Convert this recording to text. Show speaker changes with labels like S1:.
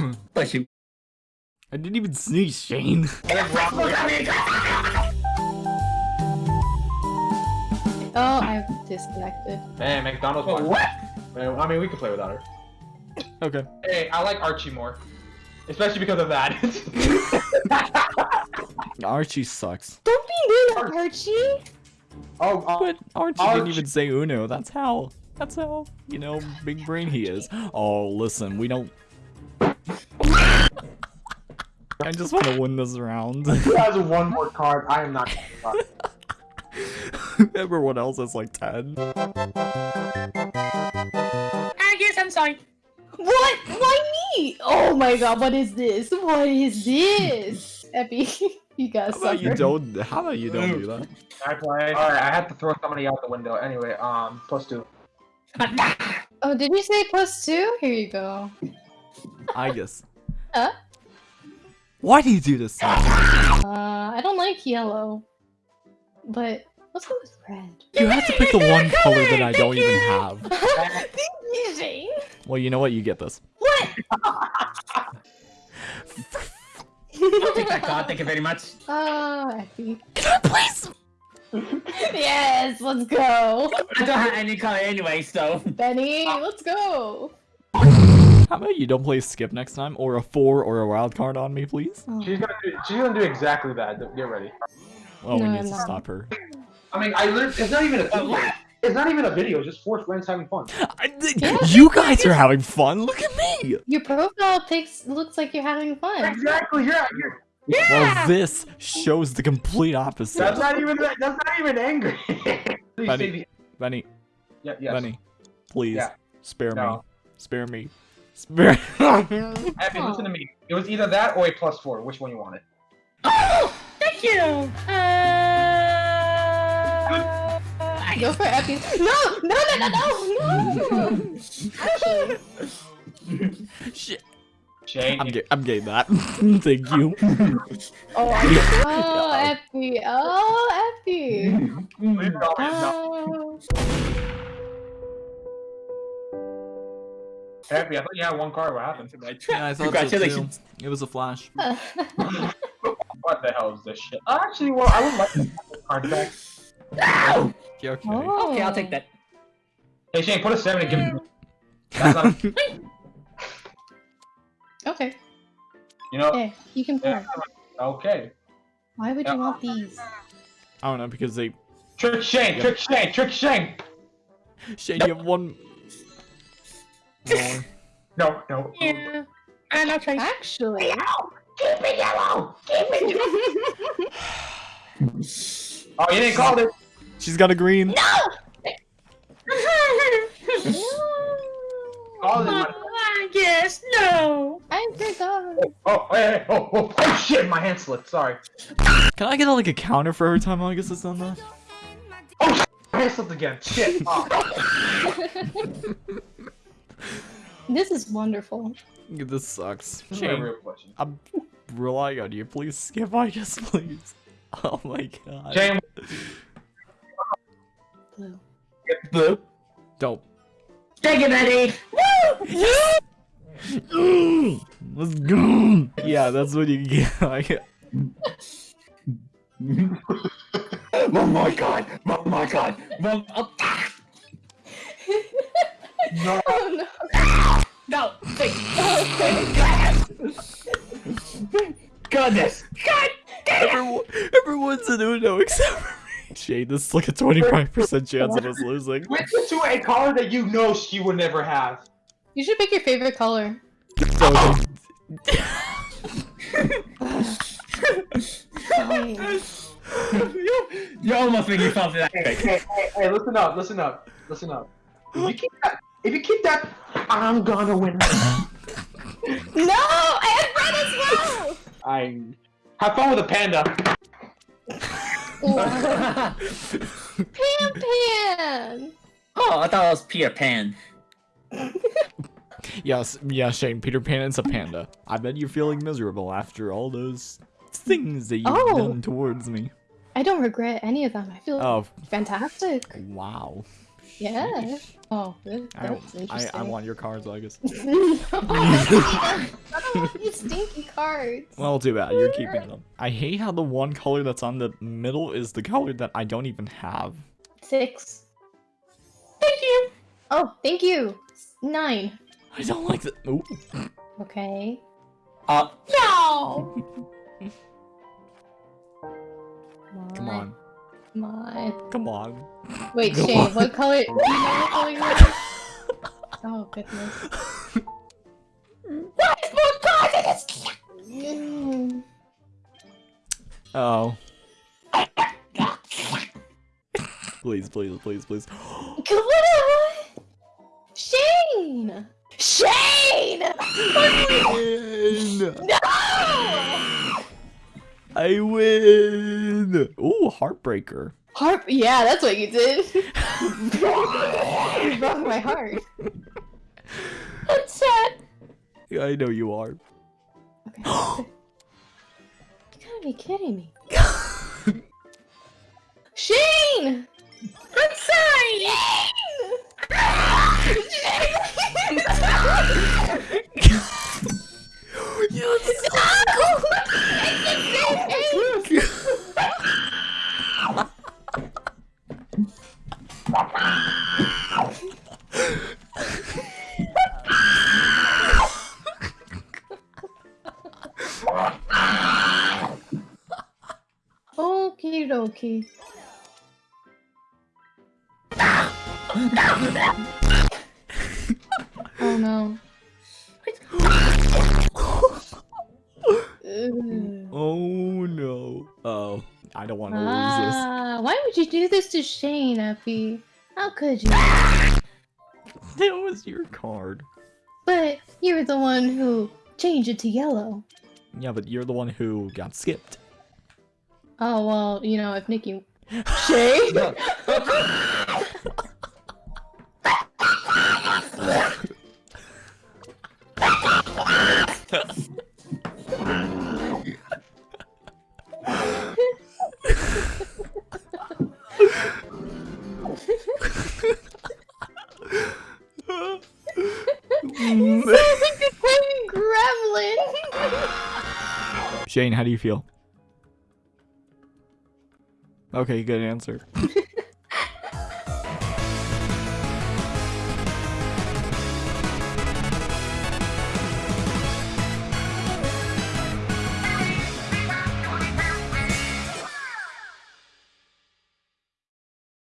S1: Bless you.
S2: I didn't even sneeze, Shane.
S3: Oh, I've disconnected.
S4: Hey, McDonald's.
S1: Oh, what?
S4: I mean, we can play without her.
S2: Okay.
S4: Hey, I like Archie more, especially because of that.
S2: Archie sucks.
S3: Don't be mean, Archie.
S4: oh, uh,
S2: But Archie,
S4: Archie-
S2: didn't even say Uno. That's how. That's how, you know, big brain he is. Oh, listen, we don't. I just want to win this round.
S4: he has one more card. I am not. gonna.
S2: Everyone else has like 10.
S1: I guess I'm sorry.
S3: What? Why me? Oh my god, what is this? What is this? Epi, you guys
S2: How about you don't, how about you don't do that?
S4: I play. All right, I had to throw somebody out the window. Anyway, um, plus two.
S3: Oh, did you say plus two? Here you go.
S2: I guess.
S3: Huh?
S2: Why do you do this? to?
S3: Uh, I don't like yellow. But let's go with red.
S2: You have to pick the one color that I don't even have.
S3: Thank you, Jane.
S2: Well, you know what? You get this.
S3: What?
S1: I'll take that card. Thank you very much.
S3: Oh, Epi.
S2: Please.
S3: Yes, let's go.
S1: I don't have any color anyway, so.
S3: Benny, let's go.
S2: How about you don't play skip next time, or a four or a wild card on me, please?
S3: Oh.
S4: She's gonna do. She's gonna do exactly that. Get ready.
S2: Oh, we need
S3: I'm
S2: to stop her.
S4: I mean, I literally. It's not even a oh, video. It's not even a video. It's just four friends having fun.
S2: I, th- you guys are having fun. Look at me.
S3: Your profile pics looks like you're having fun.
S4: Exactly. You're. you're
S2: Well, this shows the complete opposite.
S4: that's not even. That's not even angry. Please
S2: Benny. Benny,
S4: Yeah, yes.
S2: Benny, please
S4: Yeah.
S2: spare me. Spare me. Spare.
S4: Abby, listen to me. It was either that or a plus four. Which one you wanted?
S1: Oh, thank you. Uh,
S3: Go for Epi. No, no, no, no, no, no.
S2: Shit.
S4: Shane.
S2: I'm, ga- I'm getting that. Thank you.
S3: oh, I- oh, Epi. Oh, Epi.
S4: Leave it all in. No.
S3: Oh.
S4: Abby, I thought you had one card. What happened?
S2: Yeah, I thought
S1: Congratulations.
S2: So too. It was a flash.
S4: What the hell is this shit? Actually, well, I would like to have the card back.
S1: Ow!
S2: Yeah, okay.
S3: Oh.
S1: Okay, I'll take that.
S4: Hey, Shane, put a seven and give me. That's not,
S3: Okay.
S4: you know.
S3: Hey, you can
S4: Yeah, okay.
S3: Why would you want these?
S2: I don't know because they.
S4: Trick Shane, trick Shane, trick Shane.
S2: Shane, you have one. More.
S4: No, no.
S1: Yeah. And I'll try.
S3: Actually.
S4: Keep it yellow. Keep it yellow. oh, you didn't call it.
S2: She's got a green.
S4: Call it.
S1: I guess no.
S3: I forgot.
S4: Oh, oh, hey, hey, oh, oh, oh, shit, my hand slipped. Sorry.
S2: Can I get like a counter for every time August has done that?
S4: Oh, my hand slipped again. Shit. Oh.
S3: This is wonderful.
S2: This sucks.
S4: This
S2: Shane,
S4: real question.
S2: I'm relying on you. Please skip I just please. Oh my god.
S4: Shane,
S3: Blue.
S1: Blue.
S2: Don't.
S1: Thank you, Betty.
S2: Mm, Let's go. Yeah, that's what you get. Like,
S1: oh my god. Oh my god. Well, oh,
S4: no.
S3: Oh no.
S1: no. Goodness. God.
S2: everyone, everyone's an Uno except for me. Shane, this is like a 25% chance of us losing.
S4: Switch it to a color that you know she would never have.
S3: You should pick your favorite color.
S2: So,
S1: you, you almost made me fall for that.
S4: Hey, hey, hey, hey, listen up, listen up, listen up. If you keep that, if you keep that, I'm gonna win.
S3: No, I had red as well.
S4: I have fun with a panda.
S3: Pan Pan.
S1: oh, I thought it was Peter Pan.
S2: yes, yeah, Shane, Peter Pan is a panda. I bet you're feeling miserable after all those things that you've
S3: Oh.
S2: done towards me.
S3: I don't regret any of them. I feel
S2: Oh,
S3: fantastic.
S2: wow.
S3: Yeah. Oh,
S2: I,
S3: that's
S2: I,
S3: interesting.
S2: I want your cards, August.
S3: no, that's even- you stinky cards.
S2: Well, too bad. You're keeping them. I hate how the one color that's on the middle is the color that I don't even have.
S3: Six. Thank you. Oh, thank you. Nine.
S2: I don't like that. Ooh.
S3: Okay.
S1: Uh,
S3: No.
S2: Come on.
S3: Come on.
S2: Come on.
S3: Wait,
S2: Go
S3: Shane,
S2: on.
S3: what color? Do you know what color you are? Oh goodness. What is more cards in this? Mm.
S2: Oh. please, please, please, please.
S3: Come on. Shane. Shane.
S2: win!
S3: No.
S2: I win! Ooh, heartbreaker.
S3: Heart. Yeah, that's what you did. you broke my heart. That's sad.
S2: Yeah, I know you are.
S3: Okay. you gotta be kidding me. Shane! I'm sorry! Okie dokie. oh no.
S2: Oh no. Oh, I don't want to lose
S3: Ah, why would you do this to Shane, Effie? How could you?
S2: That was your card.
S3: But you're the one who changed it to yellow.
S2: Yeah, but you're the one who got skipped.
S3: Oh well, you know, if Nikki Shane You sound like a tiny gremlin.
S2: Shane, how do you feel? Okay, good answer.